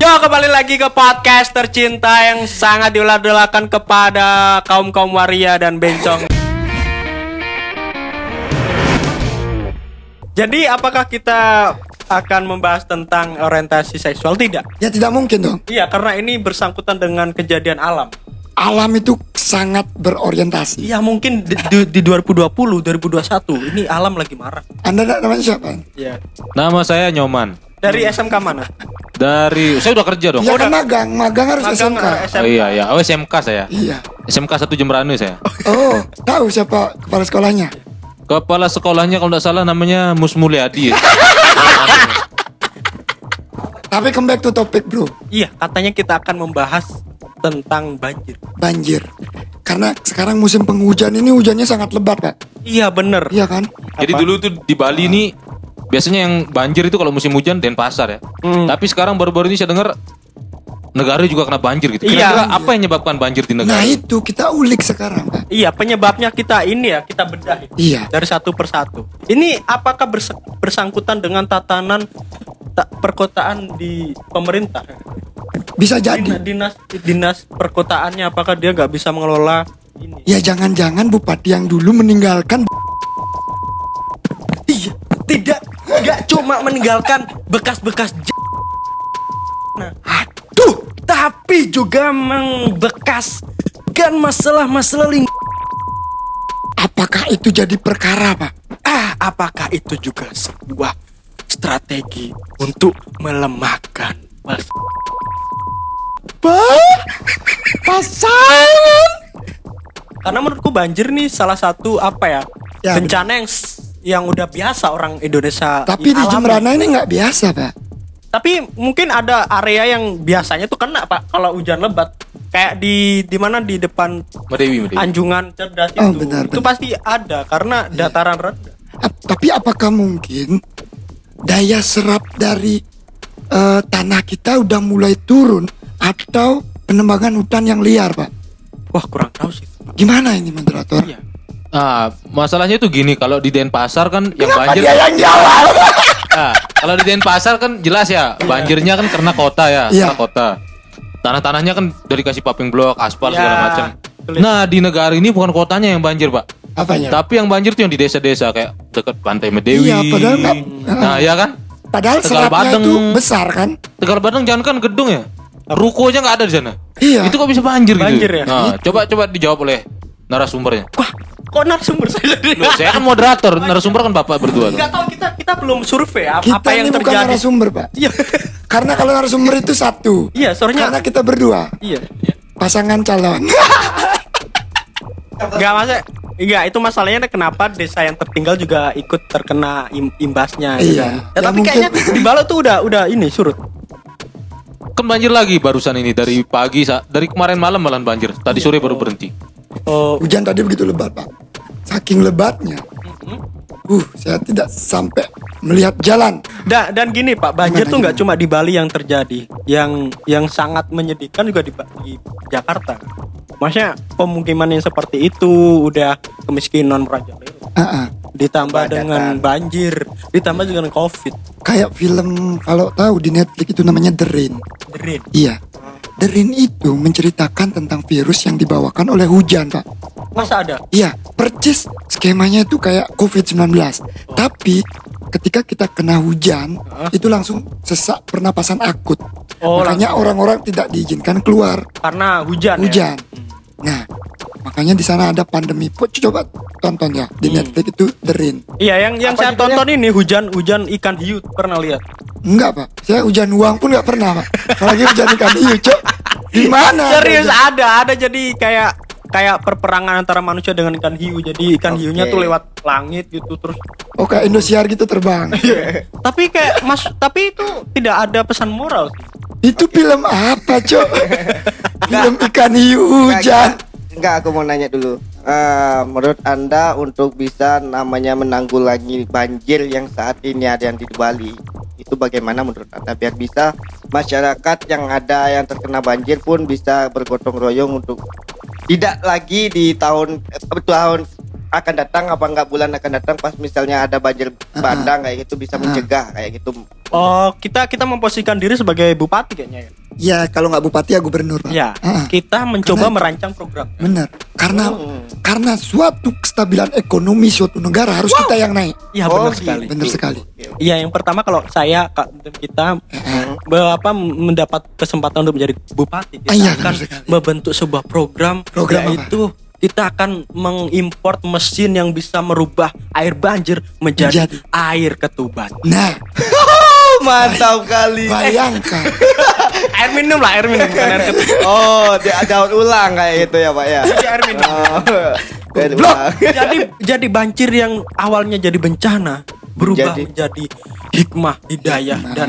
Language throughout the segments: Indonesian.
Yo kembali lagi ke podcast tercinta yang sangat diulat-ulakan kepada kaum kaum waria dan bencong. Jadi apakah kita akan membahas tentang orientasi seksual tidak? Ya tidak mungkin dong. Iya karena ini bersangkutan dengan kejadian alam. Alam itu sangat berorientasi. Iya mungkin di, di, di 2020 2021 ini alam lagi marah. Anda nak- namanya siapa? Iya. Nama saya Nyoman. Dari SMK mana? Dari saya udah kerja dong. Ya kan magang, magang harus Magang SMK. eh, Oh iya ya, oh SMK saya. Iya. SMK satu Jemberane saya. Oh, tahu siapa kepala sekolahnya? Kepala sekolahnya kalau tidak salah namanya Mus Mulyadi. ya. Tapi comeback to topic bro, Iya katanya kita akan membahas tentang banjir. banjir. Karena sekarang musim penghujan ini hujannya sangat lebat pak. Iya bener. Iya kan? Jadi dulu tuh di Bali ini biasanya yang banjir itu kalau musim hujan Denpasar ya. Hmm. Tapi sekarang baru-baru ini saya dengar negara juga kena banjir gitu. Iya. Kira-kira apa yang menyebabkan banjir di negara? Nah itu kita ulik sekarang pak. Iya penyebabnya kita ini ya kita bedah Iya. dari satu persatu. Ini apakah bersangkutan dengan tatanan ta- perkotaan di pemerintah? Bisa jadi. dinas dinas perkotaannya apakah dia nggak bisa mengelola ini? Ya jangan-jangan bupati yang dulu meninggalkan cuma meninggalkan bekas-bekas nah, aduh, tapi juga membekaskan masalah-masalah ling apakah itu jadi perkara pak? Ah, apakah itu juga sebuah strategi untuk melemahkan pasangan. Karena menurutku banjir nih salah satu apa ya, Ya, bencana yang yang udah biasa orang Indonesia Tapi di alami. Jemberana ini nggak biasa pak. Tapi mungkin ada area yang biasanya tuh kena pak kalau hujan lebat. Kayak di di mana di depan Medewi, Medewi. anjungan cerdas Oh, itu, benar, itu benar. pasti ada karena dataran rendah. Ap- tapi apakah mungkin daya serap dari eh, tanah kita udah mulai turun atau penebangan hutan yang liar, Pak? Wah kurang tahu sih. Gimana ini moderator? Iya. Ah, masalahnya tuh gini, kalau di Denpasar kan yang Kenapa banjir dia yang jawab? Nah, kalau di Denpasar kan jelas ya, banjirnya kan karena kota ya, Iya. karena kota. Tanah-tanahnya kan dari kasih paving block, aspal Ya, segala macam. betul. Nah, di negara ini bukan kotanya yang banjir, Pak. Apanya? Tapi yang banjir tuh yang di desa-desa kayak dekat pantai Medewi. Iya, padahal nggak- Nah, ya kan? Padahal Tegal Badeng. itu besar kan? Tegal Badeng jangan kan gedung ya. Ruko aja nggak ada di sana. Iya. Itu kok bisa banjir, Banjir gitu? ya? Nah, coba coba dijawab oleh narasumbernya. Wah, kok narasumber saya? Loh, saya kan moderator, narasumber kan Bapak berdua. tuh. Nggak tahu kita kita belum survei apa, Kita apa yang ini bukan terjadi. narasumber, Pak. Iya. Karena kalau narasumber itu satu. Iya, soalnya Karena kita berdua iya. pasangan calon. Enggak masa Enggak, itu masalahnya kenapa desa yang tertinggal juga ikut terkena im- imbasnya gitu Iya. kan. Ya, Ya, tapi mungkin- kayaknya di Balo tuh udah udah ini surut. Kan banjir lagi barusan ini dari pagi dari kemarin malam malah banjir. Tadi sore baru berhenti. Oh, Hujan tadi begitu lebat, Pak. Saking lebatnya. Uh, saya tidak sampai melihat jalan. Da- dan gini Pak, banjir Gimana, tuh nggak cuma di Bali yang terjadi, yang yang sangat menyedihkan juga di, di Jakarta. Maksudnya pemukiman yang seperti itu udah kemiskinan merajalela. Ah, ah. Ditambah dengan banjir, ditambah dengan Covid. Kayak film kalau tahu di Netflix itu namanya The Rain. Derin. Iya. The Rain itu menceritakan tentang virus yang dibawakan oleh hujan, Pak. Masa ada? Iya, percis skemanya itu kayak COVID-19. Tapi ketika kita kena hujan, itu langsung sesak pernapasan akut. Oh, makanya orang-orang tidak diizinkan keluar Karena hujan. ya? hujan. Nah, makanya di sana ada pandemi. Po- Coba tonton ya di Netflix itu The Rain. Iya, yang yang saya tonton ini hujan hujan ikan hiu pernah lihat. Enggak, Pak. Saya hujan uang pun nggak pernah, Pak. Apalagi hujan ikan hiu, Cok. Di mana? Serius ada, ada jadi kayak kayak perperangan antara manusia dengan ikan hiu. Jadi ikan hiunya tuh lewat langit gitu terus. Oh, kayak Indosiar gitu terbang. tapi kayak mas, tapi itu tidak ada pesan moral sih. itu film apa, Cok? film ikan hiu hujan. Enggak, aku mau nanya dulu. Eh, menurut Anda untuk bisa namanya menanggulangi banjir yang saat ini ada yang di Bali, itu bagaimana menurut Anda biar bisa masyarakat yang ada yang terkena banjir pun bisa bergotong royong untuk tidak lagi di tahun eh, tahun akan datang apa enggak bulan akan datang pas misalnya ada banjir bandang kayak gitu bisa mencegah kayak gitu. Oh, kita kita memposisikan diri sebagai bupati kayaknya ya. Ya kalau nggak bupati ya gubernur pak. Ya, Ah, kita mencoba Karena- merancang program. benar. Karena Hmm. karena suatu kestabilan ekonomi suatu negara harus kita yang naik. Iya, Oh, benar gitu. sekali. Benar sekali. Iya, yang pertama kalau saya Kak, kita be- apa mendapat kesempatan untuk menjadi bupati, kita Ah, iya, akan benar membentuk sebuah program, Program apa? yaitu kita akan mengimport mesin yang bisa merubah air banjir menjadi, Menjadi. air ketuban. Nah, Mantap kali. bayangkan. air minum lah, air minum bukan air ketuban. Oh, dia daun ulang kayak gitu ya, Pak ya. Jadi air minum. Oh, ulang. jadi jadi banjir yang awalnya jadi bencana berubah Menjadi- menjadi hikmah, hidayah dan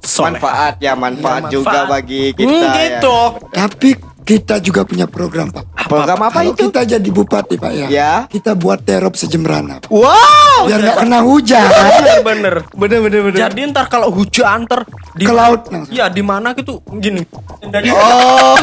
soleh. manfaat ya manfaat Iya, juga manfaat. bagi kita Hmm, ya. gitu. Tapi kita juga punya program pak. Program apa Kalau itu? kita jadi bupati pak ya, Ya. kita buat terop sejembrana. Pak. Wow. Biar nggak kena hujan. Bener bener. Bener bener bener. Jadi ntar kalau hujan ntar di Ke laut langsung. Iya di mana gitu gini. Dari Oh,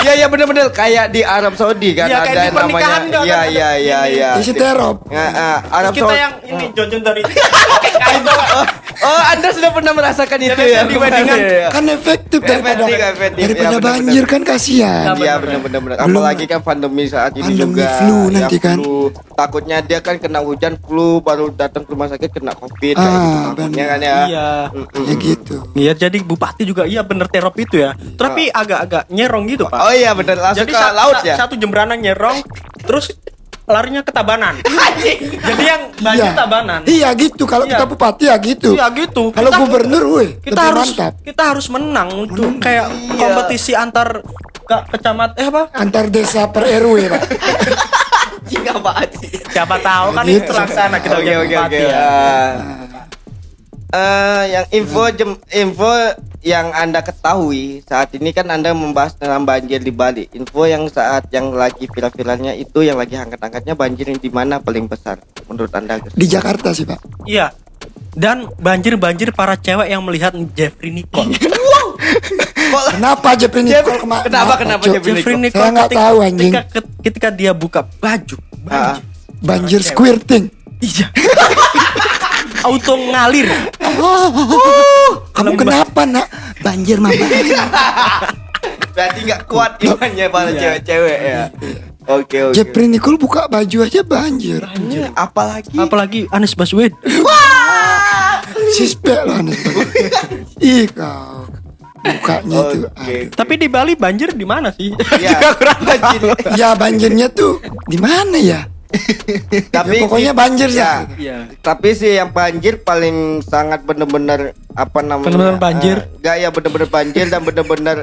iya iya bener bener kayak di Arab Saudi kan Iya, kayak ada di pernikahan namanya. Iya kan iya iya ini. iya. Isi terop. Ya, ah, Terus Arab kita Saudi. yang ini jonjon dari oh, oh, Anda sudah pernah merasakan itu ya? di weddingan. Iya, iya. Kan efektif daripada Efektif, efektif. daripada Ya, banjir kan kasihan. Iya benar benar. Belum- Apalagi kan pandemi saat ini Pandemi juga. flu ya, nanti kan. flu. Takutnya dia kan kena hujan flu baru datang ke rumah sakit kena covid kayak Ah, gitu. Takutnya benar. kan ya. Iya. Mm-mm. Ya gitu. Iya jadi bupati juga iya bener terop itu ya. Tapi agak-agak nyerong gitu pak. Oh iya benar langsung Jadi ke sa- laut sa- ya. satu jembrana nyerong, terus larinya ke Tabanan. jadi yang banjir Iya. Tabanan. Iya gitu. Kalau Iya. kita bupati ya gitu. Iya gitu. Kalau gubernur, woi, kita harus mantap. kita harus menang untuk kayak Iya. kompetisi antar ke kecamat eh apa? Antar desa per RW pak. Jika sih? Siapa tahu kan Gitu. itu terlaksana kita Oke oke oke. ya. Ah. Eh, yang info jem, info yang anda ketahui saat ini kan anda membahas tentang banjir di Bali. Info yang saat yang lagi viral-viralnya itu yang lagi angkat-angkatnya banjir di mana paling besar menurut anda? Di Jakarta sih pak. Iya. Dan banjir-banjir para cewek yang melihat Jeffrey Nicole. Kenapa Jeffrey Nicole kemarin? Kenapa, kenapa? Jeffrey Jeffrey Nicole? Nicole Saya nggak ketika, tahu, anjing. ketika, ketika dia buka baju, Ah. banjir. Banjir squirting. Iya. Auto ngalir. Kamu Lembah. kenapa nak? Banjir mama. Berarti nggak kuat imannya para Iya. cewek-cewek ya. Oke oke. Jeffrey Nicole buka baju aja banjir. Hmm, apalagi Apalagi Anies Baswedan. Sispek loh aneh banget. Ih kau. Bukanya itu. Oke. Tapi di Bali banjir di mana sih? Ya, banjir. Ya banjirnya tuh di mana ya? Tapi Ya, pokoknya banjir ya. sih. Iya. Tapi sih yang banjir paling sangat bener-bener apa namanya? Bener-bener banjir? eh, Nggak ya bener-bener banjir dan bener-bener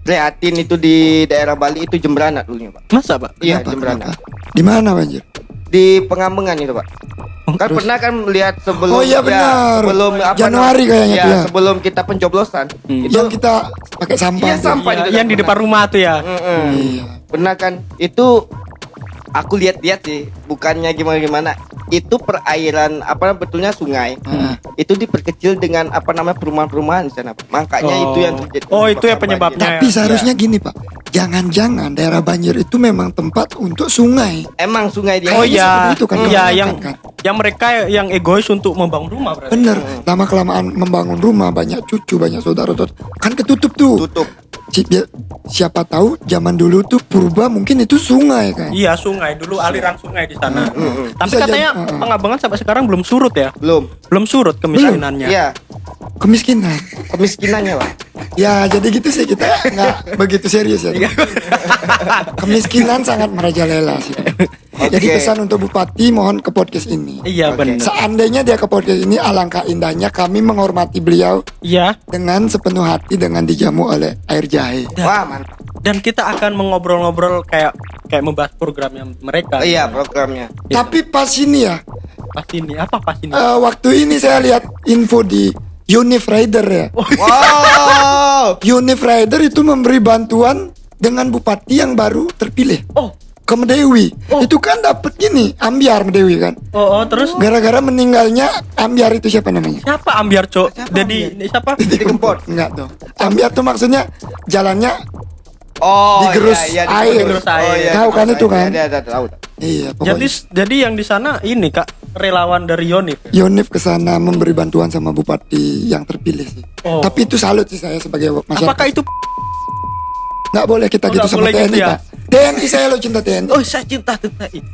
prihatin itu di daerah Bali itu Jembrana dulunya pak. Masa, Pak? Iya Jembrana. Di mana banjir? Di Pengambengan itu pak. Kan pernah kan melihat sebelum Oh, iya ya, benar. sebelum apa Januari kayaknya ya, ya. sebelum kita pencoblosan Hmm. itu Yang kita pakai sampah. Iya, sampah. Iya, yang di pernah. depan rumah tuh ya. Mm-mm. Iya. Pernah kan itu aku lihat-lihat sih bukannya gimana-gimana itu perairan apa betulnya sungai Heeh. itu diperkecil dengan apa namanya perumahan-perumahan di sana makanya Oh. itu yang terjadi Oh, itu ya penyebabnya. banjir. Tapi Ya, seharusnya gini pak, jangan-jangan daerah banjir itu memang tempat untuk sungai. emang sungai dia Oh iya, seperti itu kan, iya yang kan. yang mereka yang egois untuk membangun rumah berarti. Bener, lama kelamaan membangun rumah banyak cucu, banyak saudara-saudara, kan ketutup tuh. tutup siapa tahu zaman dulu tuh purba mungkin itu sungai kan. Iya sungai dulu aliran sungai di sana. Tapi Bisa katanya jadi- uh-uh. pengabangan sampai sekarang belum surut ya, belum belum surut kemiskinannya. iya Kemiskinan. kemiskinannya pak Ya jadi gitu sih kita nggak begitu serius ya. Iya. Kemiskinan sangat merajalela sih. Jadi Oke. pesan untuk bupati mohon ke podcast ini. Iya Oke. benar. Seandainya dia ke podcast ini alangkah indahnya kami menghormati beliau Iya. dengan sepenuh hati dengan dijamu oleh air jahe. wah mantap Dan kita akan mengobrol-ngobrol kayak kayak membahas programnya mereka. iya programnya Tapi pas ini ya, Pasti ini apa pas ini? eh, waktu ini saya lihat info di Unif Rider ya. wow Unif Rider itu memberi bantuan dengan bupati yang baru terpilih Oh, ke Medewi. Itu kan dapat gini, ambiar Medewi kan. oh, oh, terus Gara-gara meninggalnya ambiar itu siapa namanya? siapa Ambiar Cok? Jadi siapa? Didi Kempot Enggak tuh. Ambiar tuh maksudnya jalannya oh Digerus iya, iya, air. digerus air. oh, iya, Tahu kan itu kan? Iya, iya, tahu Iya, Jadi pokoknya jadi yang di sana ini Kak relawan dari Yonif. Yonif ke sana memberi bantuan sama bupati yang terpilih sih. Oh. Tapi itu salut sih saya sebagai masyarakat. Apakah itu Nggak boleh kita Oh, gitu sama boleh TNI, gitu ya? Pak. TNI saya lo cinta TNI. Oh, saya cinta itu.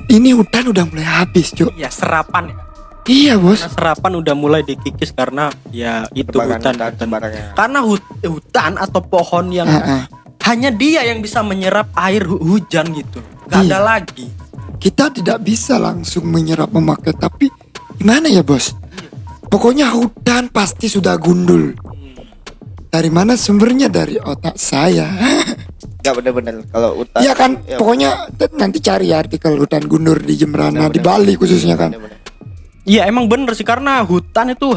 Ini hutan udah mulai habis, Cuk. Ya serapan ya. Iya, Bos. Karena serapan udah mulai dikikis karena ya itu Tebakan hutan, hutan, hutan. Karena hut- hutan atau pohon yang Ah, ah. hanya dia yang bisa menyerap air hu- hujan gitu. Gak ada Iya. lagi. Kita tidak bisa langsung menyerap memakai, tapi gimana ya, Bos? Pokoknya hutan pasti sudah gundul. Dari mana sumbernya? Dari otak saya. Enggak bener-bener kalau hutan. Iya kan, ya, pokoknya t- nanti cari artikel hutan gundul di Jembrana, di bener-bener. Bali khususnya kan. Iya emang bener sih karena hutan itu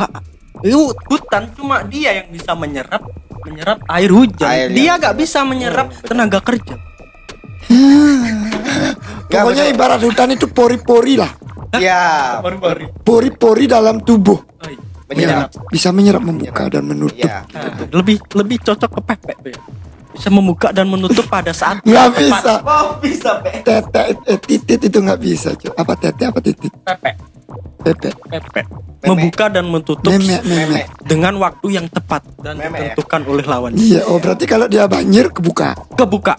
hutan cuma dia yang bisa menyerap menyerap air hujan. Air dia yang gak bisa menyerap bener. tenaga kerja. Nggak, Pokoknya bener. ibarat hutan itu pori-pori lah. Iya. Pori-pori dalam tubuh. Menyerap. Yang bisa menyerap, membuka, dan menutup. Iya. Nah, lebih lebih cocok ke pepek tuh ya. Bisa membuka dan menutup pada saat Nggak tepat. bisa. Oh, bisa, Pe. Tete, eh, titit itu nggak bisa, Cuk. Apa tete, apa titit? Pepek, Pepe. pepek. Membuka dan menutup Memek, memek. dengan waktu yang tepat dan Memek ya? ditentukan oleh lawannya. Iya, oh berarti kalau dia banjir kebuka. Kebuka.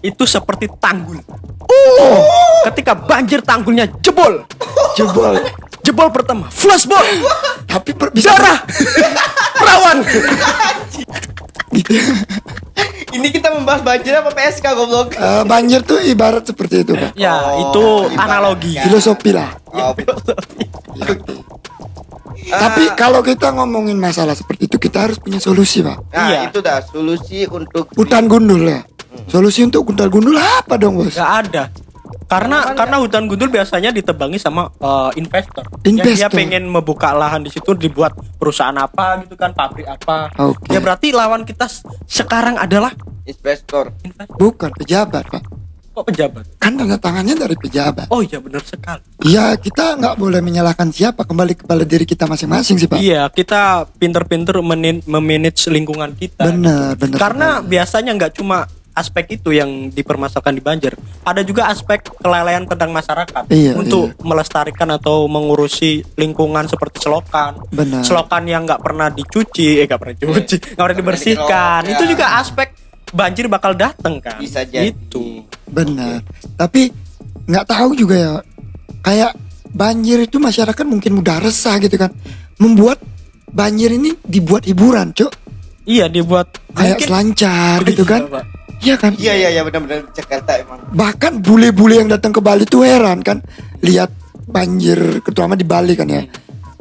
Itu seperti tanggul. Oh, ketika banjir tanggulnya jebol. Jebol. Jebol pertama, flashball, Tapi per- bisa darah, gitu. Ini kita membahas banjir apa PSK goblok? Eh, banjir tuh ibarat seperti itu, Pak. Ya, Oh, itu ibaratnya. analogi. Filosofi lah. Oh, Tapi kalau kita ngomongin masalah seperti itu, kita harus punya solusi, Pak. Nah, Iya. itu dah solusi untuk Hutan gundul ya. Solusi untuk hutan gundul apa dong, Bos? Gak ada. Karena karena hutan gundul biasanya ditebangi sama eh, investor. Yang dia Investor. pengen membuka lahan di situ dibuat perusahaan apa gitu kan, pabrik apa. Oke. Ya berarti lawan kita sekarang adalah investor. investor. Bukan pejabat, Pak. Kok pejabat? Kan tanda tangannya dari pejabat. Oh iya benar sekali. Ya, kita nggak boleh menyalahkan siapa, kembali kepada diri kita masing-masing sih, Pak. Iya, kita pinter-pinter menin- memanage lingkungan kita. Bener, bener. Karena biasanya nggak cuma aspek itu yang dipermasalahkan di banjir, ada juga aspek kelalaian tentang masyarakat Iya, untuk melestarikan atau mengurusi lingkungan seperti selokan, Benar. selokan yang nggak pernah dicuci, eh nggak pernah dicuci, nggak pernah dibersihkan, dikerok, itu juga aspek banjir bakal datang kan? Bisa jadi. Itu. Benar. Tapi nggak tahu juga ya. Kayak banjir itu masyarakat mungkin mudah resah gitu kan. Membuat banjir ini dibuat hiburan, Cuk. Iya dibuat Kayak mungkin- selancar gitu iya, kan. Pak. Iya kan? Iya iya iya benar-benar Jakarta emang. Bahkan bule-bule yang datang ke Bali tuh heran kan lihat banjir terutama di Bali kan ya.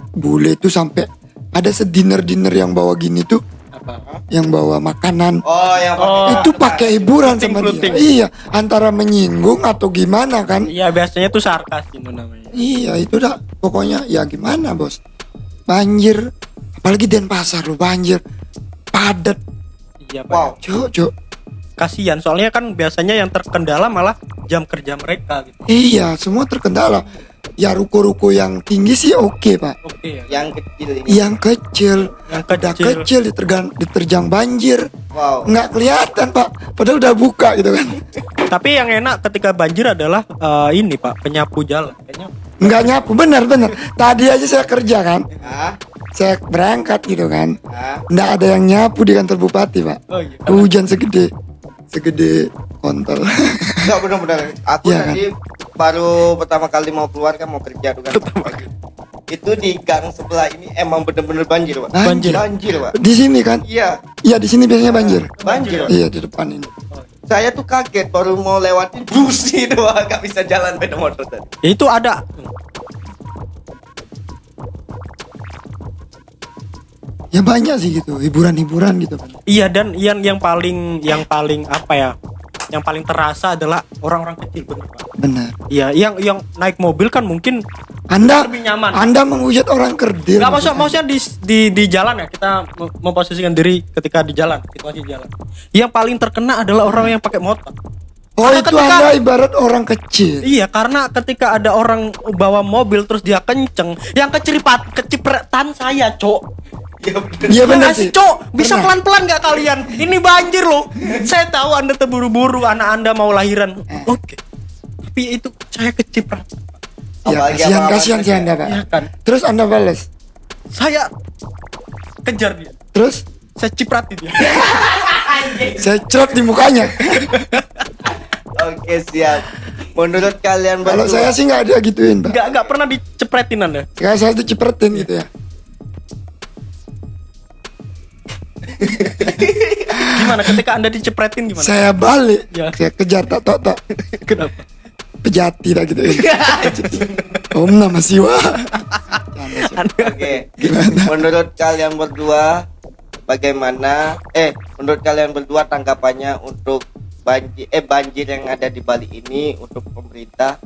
Bule itu sampai ada sediner-diner yang bawa gini tuh Apa? yang bawa makanan Oh, yang Oh. itu pakai hiburan sama Floating-floating. dia. Iya, antara menyinggung atau gimana kan? Iya biasanya tuh sarkas itu namanya. Iya itu dah pokoknya ya gimana bos banjir apalagi Denpasar lo banjir padat Iya Pak. Wow. cuk cuk kasihan soalnya kan biasanya yang terkendala malah jam kerja mereka gitu. iya semua terkendala ya ruko-ruko yang tinggi sih oke pak Oke ya. yang kecil ini. yang kecil Yang udah kecil. kecil ditergang diterjang banjir Wow. nggak kelihatan pak padahal udah buka gitu kan Tapi yang enak ketika banjir adalah eh, ini Pak, penyapu jalan. Kayaknya nggak nyapu bener tadi aja saya kerja kan saya berangkat gitu kan ah. nggak ada yang nyapu di kantor bupati pak Oh iya. hujan segede segede kontol Enggak benar-benar. Aku kan? tadi baru pertama kali mau keluar kan mau kerja tuh kan. Itu di gang sebelah ini emang bener-bener banjir, Pak. Banjir. Banjir, Pak. di sini kan Iya, iya di sini biasanya banjir banjir. Pak. iya di depan ini Saya tuh kaget baru mau lewatin busi doang gak bisa jalan beda motor tadi. Ya, itu ada ya banyak sih gitu hiburan-hiburan gitu kan iya dan yang yang paling yang paling apa ya? Yang paling terasa adalah orang-orang kecil bener Pak. benar Iya, yang yang naik mobil kan mungkin anda lebih nyaman. anda menghujat orang kerdil Gak maksud, maksudnya. di, di di jalan ya kita mem- memposisikan diri ketika di jalan situasi di jalan. Yang paling terkena adalah orang yang pakai motor. oh Karena itu ketika- anda ibarat orang kecil Iya, karena ketika ada orang bawa mobil terus dia kenceng, yang keceripat kecipretan saya, Cok. Iya bener. iya Ya benar nggak sih, Cok. Bisa pelan-pelan nggak kalian? Ini banjir loh. saya tahu Anda terburu-buru, anak Anda mau lahiran. Oke. Tapi itu saya keciprat. Ya, kasihan kasihan sih anda pak. Iya kan? Terus anda balas. Saya kejar dia. Terus Saya ciprati dia. saya cerot di mukanya. Oke siap. Menurut kalian Kalau saya sih nggak ada gituin pak. Enggak enggak pernah dicepretin Anda. Kayak saya dicipretin gitu ya. Gimana ketika Anda dicepretin gimana? Saya balik. Ya. Saya kejar tak tok tok. Kenapa? Pejati dah gitu. Om nama siwa. Oke. Menurut kalian berdua bagaimana eh menurut kalian berdua tanggapannya untuk banjir eh banjir yang ada di Bali ini untuk pemerintah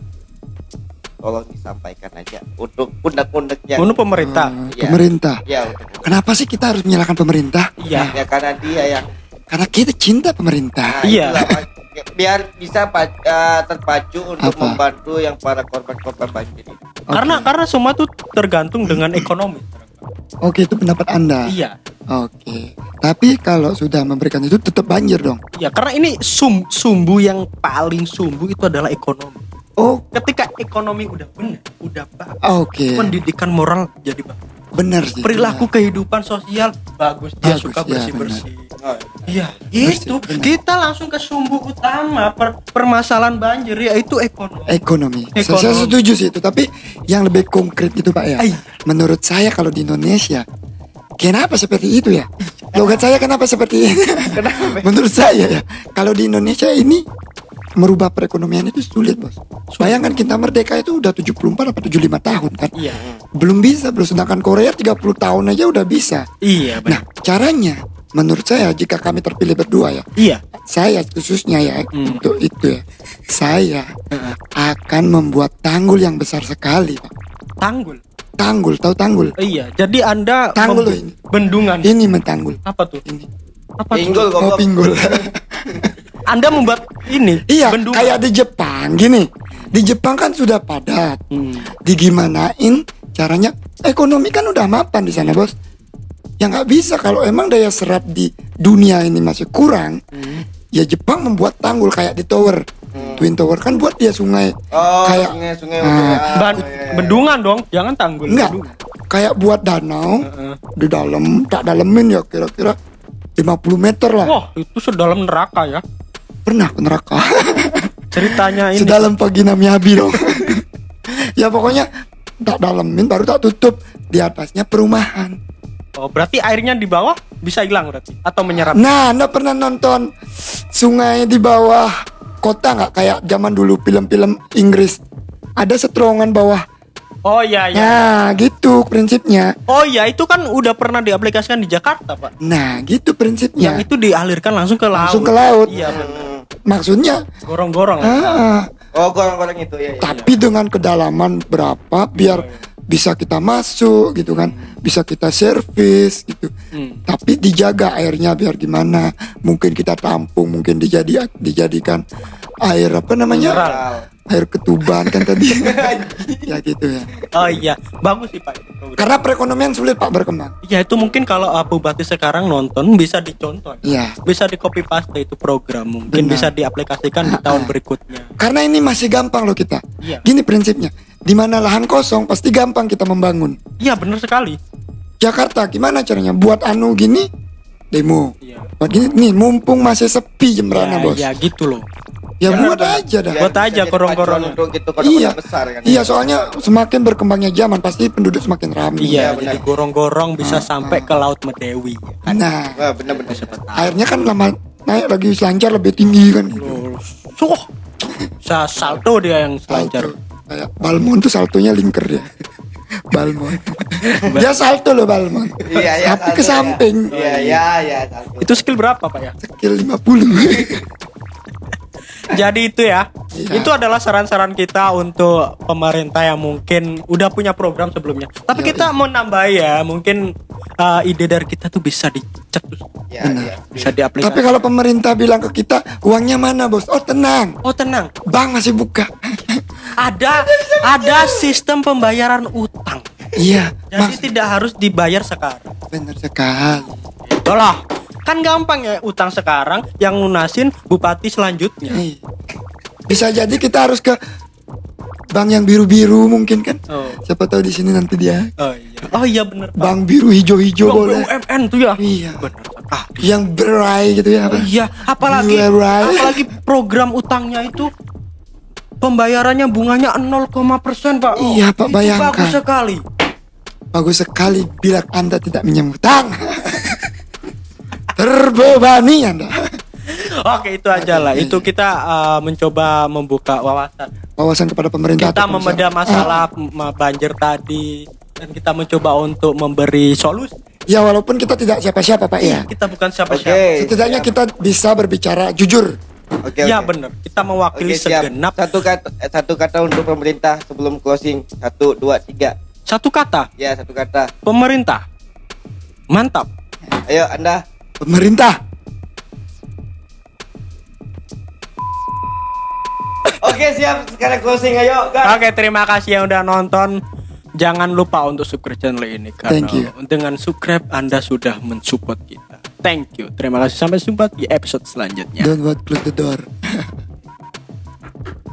tolong disampaikan aja untuk pundak-pundaknya. Untuk pemerintah. Iya. Pemerintah. Ya, untuk Kenapa sih kita harus menyalahkan pemerintah? Iya. ya karena dia yang Karena kita cinta pemerintah. Nah, Iya. itulah, biar bisa eh, terpacu untuk Apa? membantu yang para korban-korban banjir ini. Karena karena semua tuh tergantung dengan ekonomi. Oke, itu pendapat Anda. Iya. Oke. Tapi kalau sudah memberikan itu tetap banjir dong. Iya, karena ini sum, sumbu yang paling sumbu itu adalah ekonomi. Oh, Ketika ekonomi udah benar, udah bagus, oke. pendidikan moral jadi bagus. Benar sih. Perilaku kehidupan sosial bagus, dia Bagus, suka ya, bersih-bersih. Iya, Bersih, itu kita langsung ke sumbu utama per- permasalahan banjir yaitu ekonomi. Ekonomi. Ekonomi. saya setuju sih itu, tapi yang lebih konkret gitu Pak ya. Iya. Menurut saya kalau di Indonesia Kenapa seperti itu ya? Logat saya kenapa seperti ini? Menurut saya ya, kalau di Indonesia ini merubah perekonomian itu sulit, Bos. Bayangkan kita merdeka itu udah 74 atau 75 tahun kan. Iya. Belum bisa, bro. Sedangkan Korea 30 tahun aja udah bisa. Iya, Nah, benar. caranya menurut saya jika kami terpilih berdua ya, Iya. saya khususnya ya Hmm. untuk itu ya, saya akan membuat tanggul yang besar sekali, Pak. Tanggul. Tanggul, tahu tanggul? Iya, jadi Anda Tanggul ini. bendungan. Ini mentanggul. Apa tuh? Ini. Apa? Pinggul Oh, goblok. pinggul. Anda membuat ini iya, bendungan. kayak di Jepang gini. Di Jepang kan sudah padat. Hmm. Digimanain caranya? Ekonomi kan udah mapan di sana, Bos. Ya nggak bisa kalau emang daya serap di dunia ini masih kurang. Hmm. Ya Jepang membuat tanggul kayak di tower. Twin Tower kan buat dia sungai Oh, kayak Ah. ya. Ban- Oh, iya, iya. bendungan dong, jangan tanggul. enggak bendungan. kayak buat danau Heeh. di dalam tak dalemin ya kira-kira 50 meter lah. Wah, itu sedalam neraka ya. Pernah ke neraka. Ceritanya ini. Sedalam pagi Miyabi dong. ya pokoknya tak dalemin baru tak tutup di atasnya perumahan. Oh, berarti airnya di bawah bisa hilang berarti atau menyerap. Nah, anda pernah nonton sungai di bawah kota nggak kayak zaman dulu film-film Inggris? Ada seterowongan bawah. Oh iya iya. Nah, gitu prinsipnya. Oh iya, itu kan udah pernah diaplikasikan di Jakarta, Pak. Nah, gitu prinsipnya. Yang itu dialirkan langsung ke laut. Langsung ke laut. Iya, benar. Maksudnya, Gorong-gorong. ah, Oh, gorong-gorong itu ya. ya. tapi dengan kedalaman berapa biar bisa kita masuk gitu kan, bisa kita servis gitu. Hmm. Tapi dijaga airnya biar gimana? Mungkin kita tampung, mungkin dijadi dijadikan air apa namanya? Mineral. Air ketuban kan tadi. ya gitu ya. Oh iya, bagus sih, Pak. Karena perekonomian sulit Pak berkembang. Ya itu mungkin kalau uh, Bupati sekarang nonton bisa dicontoh. Iya. Bisa di copy paste itu program mungkin Benar. bisa diaplikasikan di tahun berikutnya. Karena ini masih gampang loh kita. Iya. Gini prinsipnya. Di mana lahan kosong pasti gampang kita membangun. Iya, benar sekali. Jakarta gimana caranya buat anu gini demo. Iya. Buat gini nih mumpung masih sepi Jemberana Ya, bos. ya gitu loh. Ya, Ya, buat aja dah. Buat aja jadi gorong-gorong. pacuan Untuk itu kota-kota Iya. besar kan. Iya soalnya semakin berkembangnya zaman pasti penduduk semakin ramai. Iya, benar. jadi gorong-gorong bisa sampai ke Laut Medewi. Kan? Nah benar-benar. airnya kan lama naik lagi selancar lebih tinggi kan. Gitu. Suh, sa salto dia yang selancar. Kayak Balmon tuh saltonya linker dia. Balmon. dia salto loh Balmon. Iya, iya. Tapi ke ya. samping. Iya, iya, iya. Itu skill berapa, Pak ya? Skill 50. Jadi itu ya. Iya. Itu adalah saran-saran kita untuk pemerintah yang mungkin udah punya program sebelumnya. Tapi Iya, kita mau nambah ya, mungkin uh, ide dari kita tuh bisa dicetus, Iya, iya. bisa Tapi diaplikasikan. kalau pemerintah bilang ke kita uangnya mana bos? Oh tenang. Oh tenang, Bank masih buka. ada ada sistem pembayaran utang. Iya. Jadi tidak harus dibayar sekarang. bener sekali. Itulah. Kan gampang ya utang sekarang yang lunasin bupati selanjutnya. Iya. Bisa jadi kita harus ke bank yang biru-biru mungkin kan. Oh. Siapa tahu di sini nanti dia Oh iya. Oh iya bener. Pak. bank biru hijau-hijau Bang boleh. BUMN tuh ya. Iya. Bener. Ah, Yang berai gitu ya apa? Iya, apalagi Berai. apalagi program utangnya itu pembayarannya bunganya 0, persen pak. Iya, Pak, bayangkan. Bagus sekali. Bagus sekali bila Anda tidak menyemutang. Terbebani Anda. Oke itu aja lah. Itu kita uh, mencoba membuka wawasan. Wawasan kepada pemerintah. Kita membedah masalah ma- banjir tadi dan kita mencoba untuk memberi solusi. Ya walaupun kita tidak siapa-siapa Pak ya. Kita bukan siapa-siapa. Oke. Setidaknya kita bisa berbicara jujur. Oke. Ya oke. benar. Kita mewakili siap. segenap Satu kata eh, satu kata untuk pemerintah sebelum closing. Satu, dua, tiga. Satu kata Ya, satu kata. pemerintah. Mantap. Ayo, Anda. Pemerintah. Oke, siap. Sekarang closing ayo, guys. Oke, terima kasih yang udah nonton. Jangan lupa untuk subscribe channel ini karena Thank you. dengan subscribe Anda sudah mensupport kita. Thank you. Terima kasih sampai jumpa di episode selanjutnya. Don't what close the door.